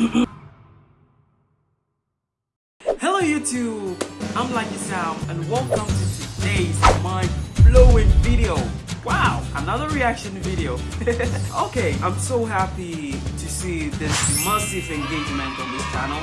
Hello YouTube, I'm Lucky Sam and welcome to today's mind-blowing video. Wow, another reaction video. okay, I'm so happy to see this massive engagement on this channel.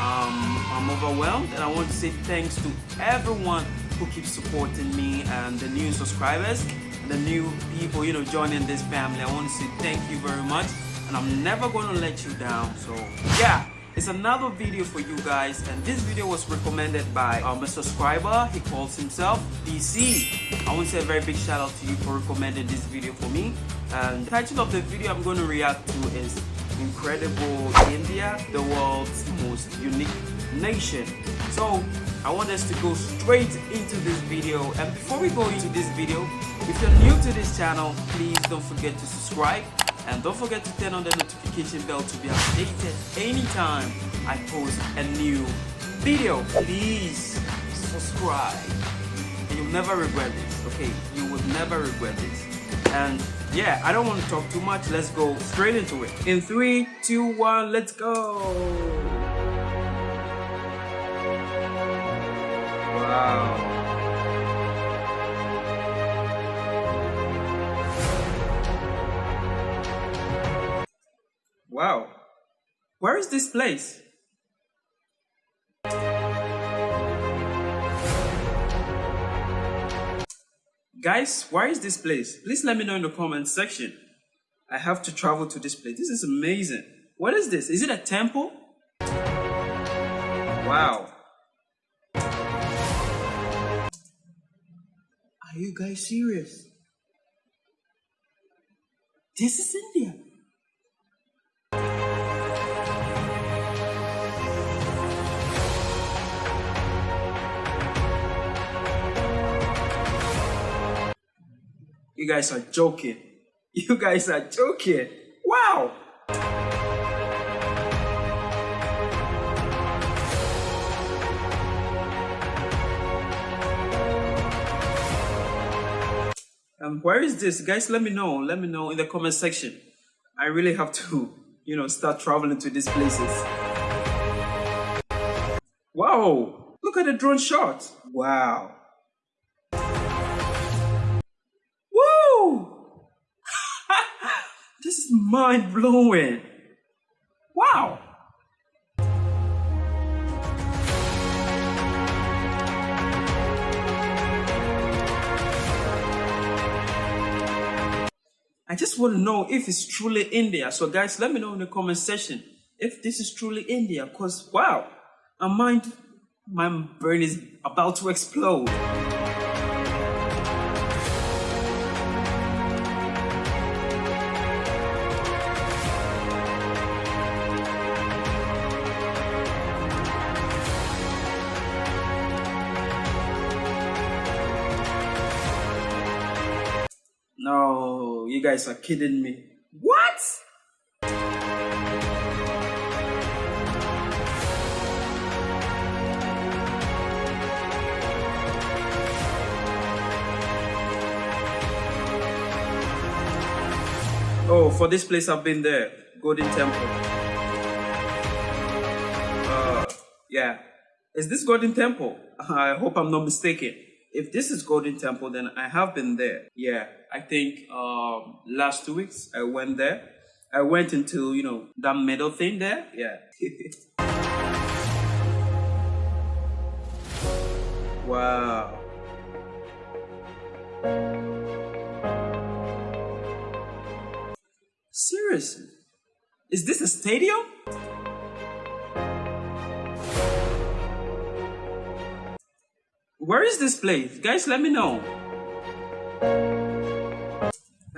Um, I'm overwhelmed and I want to say thanks to everyone who keeps supporting me and the new subscribers and the new people, you know, joining this family. I want to say thank you very much and I'm never going to let you down. So yeah, it's another video for you guys and this video was recommended by um, a subscriber. He calls himself DC. I want to say a very big shout out to you for recommending this video for me. And the title of the video I'm going to react to is Incredible India, the world's most unique nation. So I want us to go straight into this video and before we go into this video, if you're new to this channel, please don't forget to subscribe and don't forget to turn on the notification bell to be updated anytime I post a new video. Please subscribe and you'll never regret this, okay? You will never regret this. And yeah, I don't want to talk too much. Let's go straight into it. In three, two, one, let's go. Wow. Wow. Where is this place? Guys, where is this place? Please let me know in the comment section. I have to travel to this place. This is amazing. What is this? Is it a temple? Wow. Are you guys serious? This is India. You guys are joking. You guys are joking. Wow. Um, where is this? Guys, let me know. Let me know in the comment section. I really have to, you know, start traveling to these places. Wow. Look at the drone shot. Wow. Is mind blowing. Wow. I just want to know if it's truly India. So guys, let me know in the comment section if this is truly India. Cause wow, my mind, my brain is about to explode. Guys are kidding me. What? Oh, for this place I've been there. Golden Temple. Uh, yeah. Is this Golden Temple? I hope I'm not mistaken if this is Golden Temple, then I have been there. Yeah, I think um, last two weeks I went there. I went into, you know, that middle thing there. Yeah. wow. Seriously? Is this a stadium? Where is this place? Guys, let me know.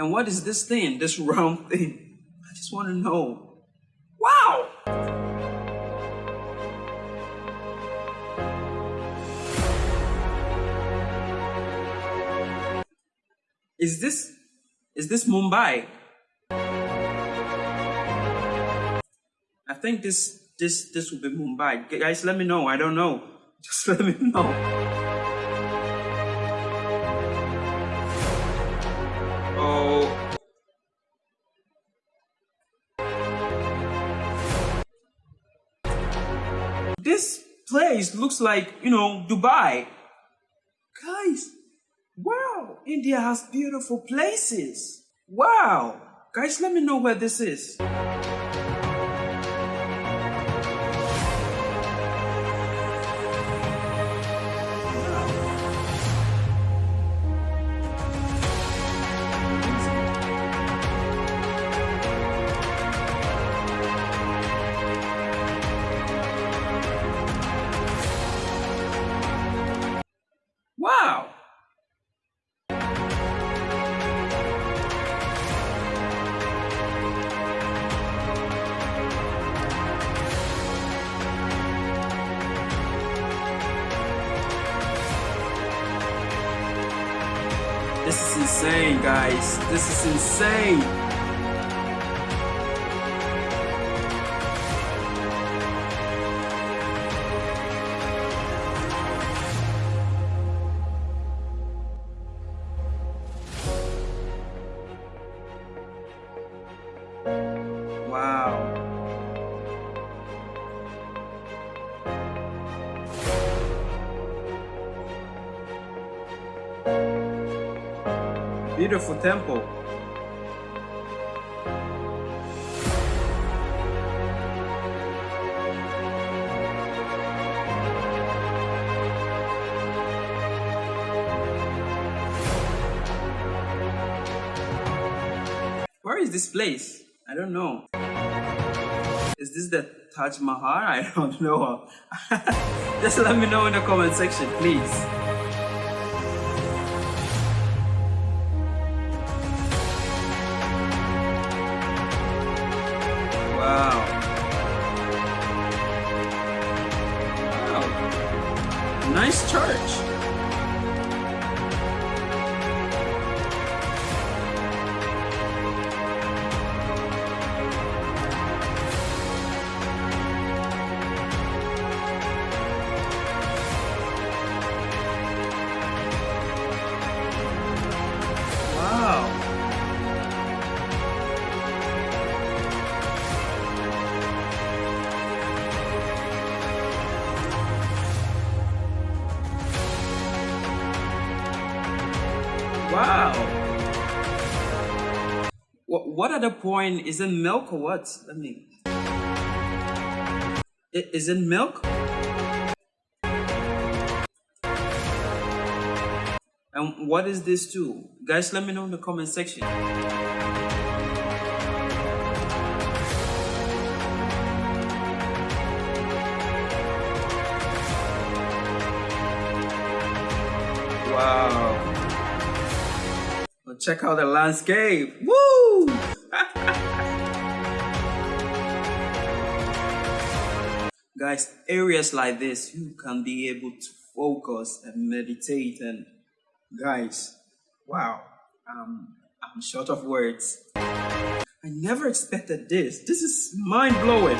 And what is this thing, this round thing? I just want to know. Wow! Is this, is this Mumbai? I think this, this, this will be Mumbai. Guys, let me know. I don't know. Just let me know. This place looks like, you know, Dubai. Guys, wow, India has beautiful places. Wow. Guys, let me know where this is. This is insane. Beautiful temple. Where is this place? I don't know. Is this the Taj Mahal? I don't know. Just let me know in the comment section, please. Church. The point? Is it milk or what? Let me. Is it milk? And what is this too? Guys, let me know in the comment section. Wow. Check out the landscape. Woo! Guys, areas like this, you can be able to focus and meditate and guys, wow. Um, I'm short of words. I never expected this. This is mind blowing.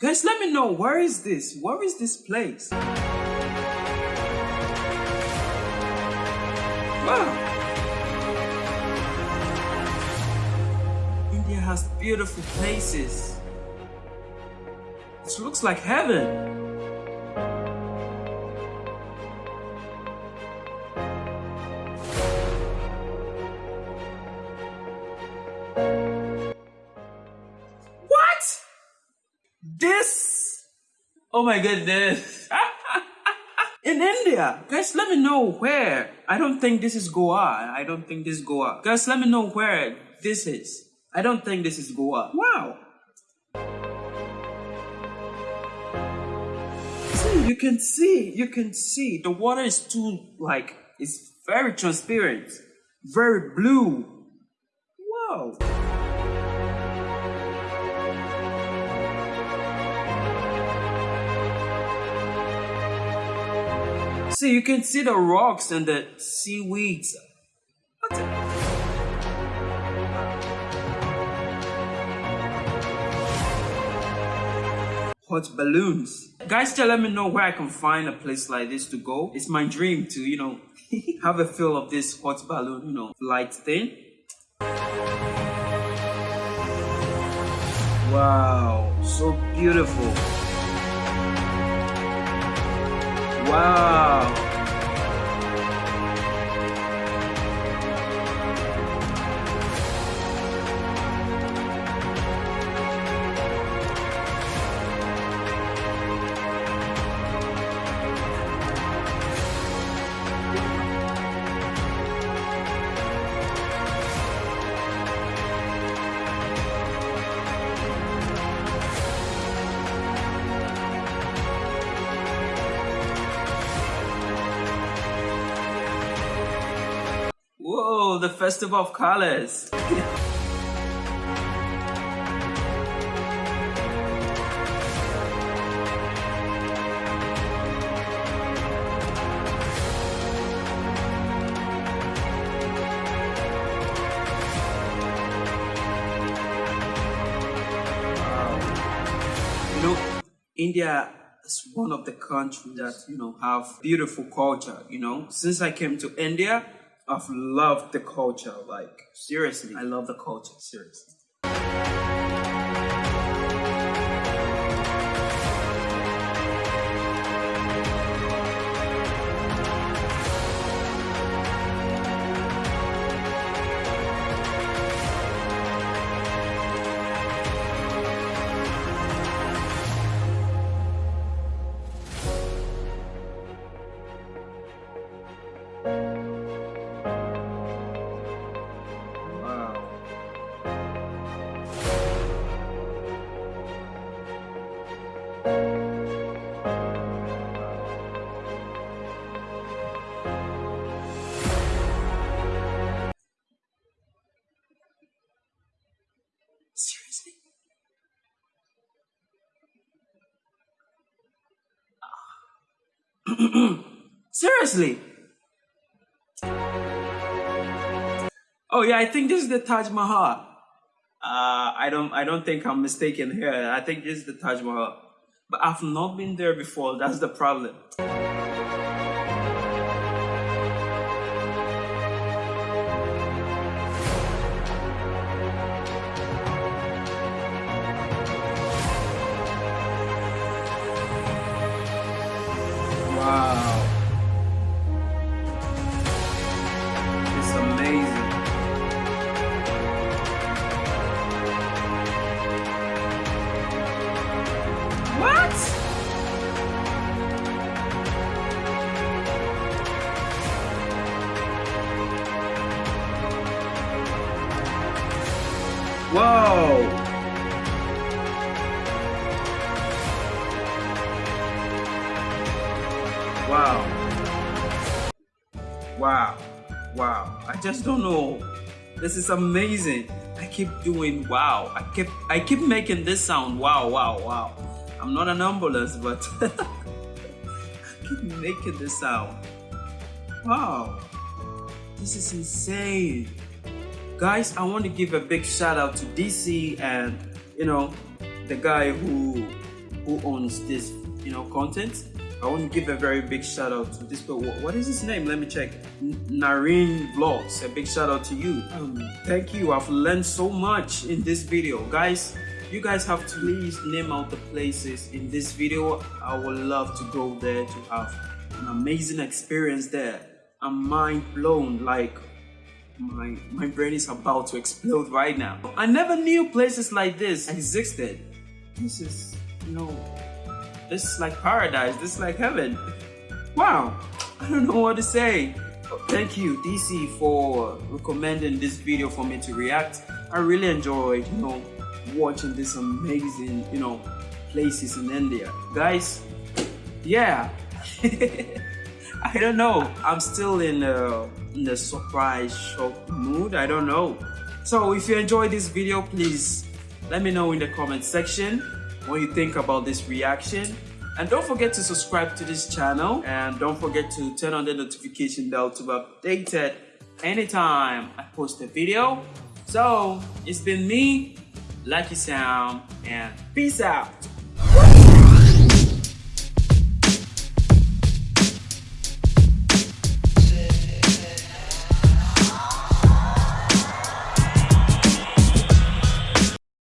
Guys, let me know where is this? Where is this place? Wow. Has beautiful places. It looks like heaven. What? This? Oh my goodness. In India. Guys, let me know where. I don't think this is Goa. I don't think this is Goa. Guys, let me know where this is. I don't think this is Goa. Wow. See, you can see, you can see. The water is too, like, it's very transparent. Very blue. Wow. See, you can see the rocks and the seaweeds. Hot balloons. Guys, just let me know where I can find a place like this to go. It's my dream to, you know, have a feel of this hot balloon, you know, flight thing. Wow, so beautiful. Wow. The Festival of Colors. Um, know, India is one of the countries that, you know, have beautiful culture, you know. Since I came to India, I've loved the culture. Like, seriously, I love the culture, seriously. Seriously? Oh yeah, I think this is the Taj Mahal. Uh, I don't, I don't think I'm mistaken here. I think this is the Taj Mahal, but I've not been there before. That's the problem. Wow. Wow. Wow. I just don't know. This is amazing. I keep doing wow. I keep I keep making this sound wow wow wow. I'm not an ambulance, but I keep making this sound. Wow. This is insane. Guys, I want to give a big shout out to DC and you know the guy who who owns this you know content. I want to give a very big shout out to this. But what is his name? Let me check. Nareen Vlogs. A big shout out to you. Um, thank you. I've learned so much in this video, guys. You guys have to please name out the places in this video. I would love to go there to have an amazing experience there. I'm mind blown. Like my my brain is about to explode right now. I never knew places like this existed. This is, you know, this is like paradise. This is like heaven. Wow. I don't know what to say. Thank you, DC, for recommending this video for me to react. I really enjoyed, you know, watching this amazing, you know, places in India. Guys, yeah. I don't know. I'm still in the, in the surprise shock mood. I don't know. So if you enjoyed this video, please let me know in the comment section what you think about this reaction. And don't forget to subscribe to this channel and don't forget to turn on the notification bell to be updated anytime I post a video. So it's been me, Lucky Sound, and peace out.